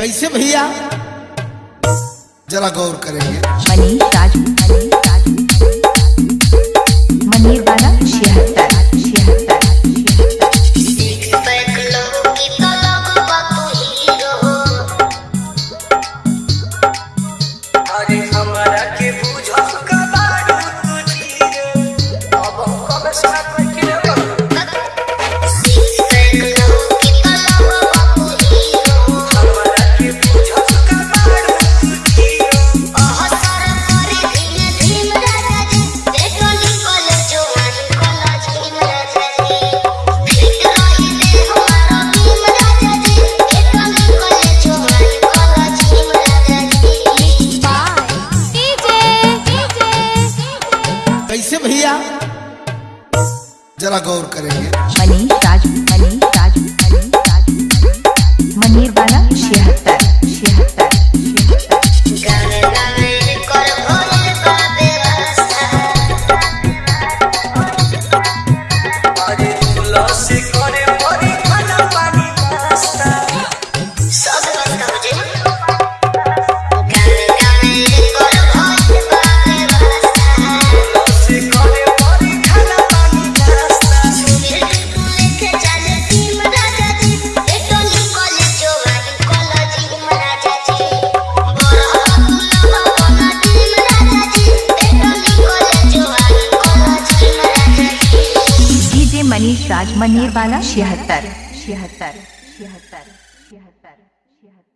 कैसे भैया? जरा गौर करेंगे। मनीष राजू कैसे भैया। जरा गौर करेंगे। राज मनीर वाला छिहत्तर छिहत्तर छिहत्तर छिहत्तर छिहत्तर।